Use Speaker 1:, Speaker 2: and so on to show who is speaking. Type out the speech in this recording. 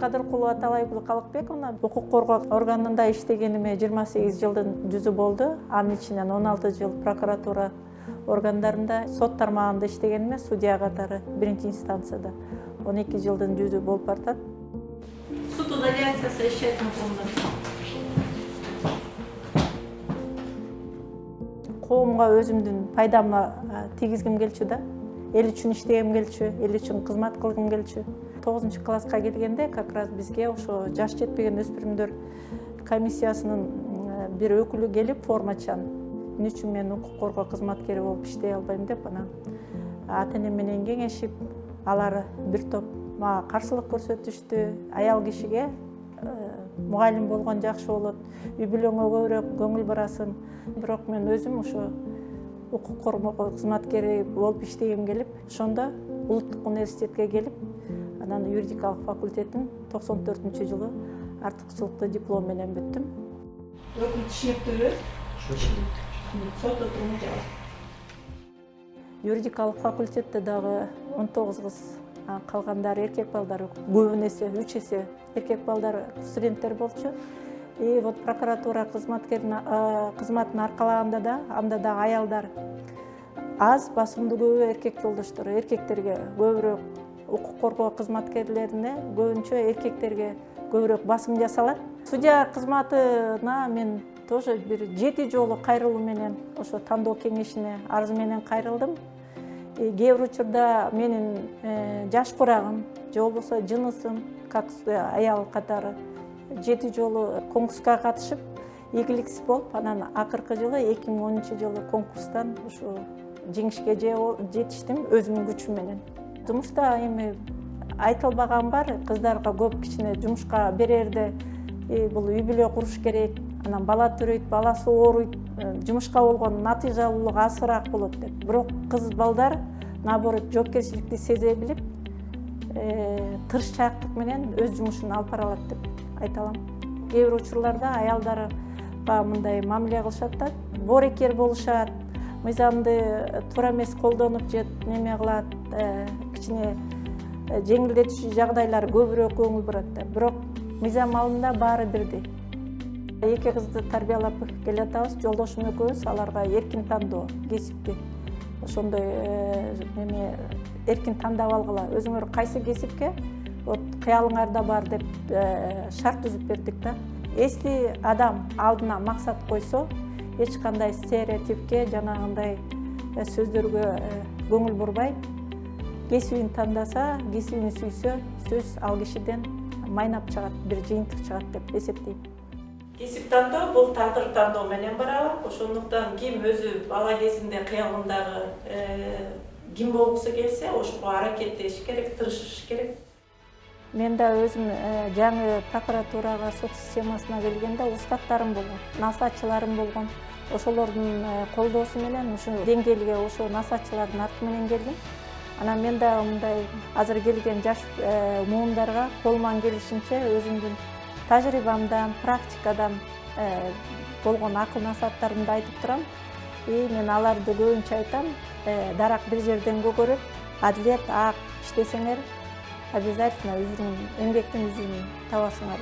Speaker 1: кадыркулова аталайгүл калыкбековна укук коргоо органында иштегениме жыйырма сегиз жылдын жүзү болду. Анын ичинен он алты жыл прокуратура органдарында сот тармагында иштегениме судья катары биринчи инстанцияда он эки жылдын жүзү болуп баратат. Суд изоляциясы ишчерпен коомго өзүмдүн пайдамды тийгизгим келчү да. Эл үчүн иштегим келчү эл үчүн кызмат кылгым келчү тогузунчу класска келгенде как раз бизге ошо жаш жетпеген өспүрүмдөр комиссиясынын бир өкүлү келип формачан. Эмне үчүн мен укук коргоо кызматкери болуп иштей албайм деп анан ата энем менен кеңешип алар бир топ мага каршылык көрсөтүштү аял кишиге мугалим болгон жакшы болот үй бүлөңө көбүрөөк көңүл бурасың бирок мен өзүм ошо укук коргоо кызматкери болуп иштегим келип ошондо улуттук университетке келип анан юридикалык факультетин токсон төртүнчү жылы артыкчылыктуу диплом менен бүттүм өкүл түшүнүктүүбү сот отуруму юридикалык факультетте дагы он тогуз кыз калгандары эркек балдар көбүн эсе үч эсе эркек балдар студенттер болчу. И вот прокуратура кызматын аркалаганда да анда дагы аялдар аз басымдуу көбү эркек жолдоштор эркектерге көбүрөөк укук коргоо кызматкерлерине көбүнчө эркектерге көбүрөөк басым жасалат. Судья кызматына мен тоже бир жети жолу кайрылуу менен ошо тандоо кеңешине арыз менен кайрылдым. Кээ бир учурда менин жаш курагым же болбосо жынысым как аял катары жети жолу конкурска катышып ийгиликсиз болуп анан акыркы жылы эки миң онунчу жылы конкурстан ушу жеңишке жетиштим өзүмдүн күчүм менен. Жумушта эми айтылбаган бар. Кыздарга көп кичине жумушка берерде бул үй бүлө куруш керек. Анан бала төрөйт баласы ооруйт жумушка болгон натыйжалуулук азыраак болот деп. Бирок кыз балдар наоборот жоопкерчиликти сезе билип тырышчаактык менен өз жумушун алып бара алат деп айта алам кээ бир учурларда аялдарга мындай мамиле кылышат да боорекер болушат мыйзамды туура эмес колдонуп же неме кылат кичине жеңилдетүүчү жагдайлар көбүрөөк көңүл бурат да бирок мыйзам алдында баары бирдей эки кызды тарбиялап келатабыз жолдошум экөөбүз аларга эркин тандоо кесипти ошондой неме эркин тандап алгыла өзүңөр кайсы кесипке вот кыялыңарда бар деп шарт түзүп бердик да если адам алдына максат койсо эч кандай стереотипке жанагындай сөздөргө көңүл бурбай кесибин тандаса кесибин сүйсө сөз ал кишиден майнап чыгат бир жыйынтык чыгат деп эсептейм кесип тандоо бул тагдыр тандоо менен барабы ошондуктан ким өзү бала кезинде кыялындагы ким болгусу келсе ошого аракеттеши керек тырышыш керек. Мен да өзүм жаңы прокуратурага сот системасына келгенде устаттарым болгон насаатчыларым болгон. Ошолордун колдоосу менен ушу деңгээлге ошо насаатчылардын арты менен келдим. Анан мен дагы мындай азыр келген жаш муундарга колуман келишинче өзүмдүн тажрыйбамдан практикадан болгон акыл насааттарымды айтып турам. И мен аларды көбүнчө айтам дарак бир жерден көгөрөт адилет ак иштесеңер обязательно эмгектин үзүн табасыңар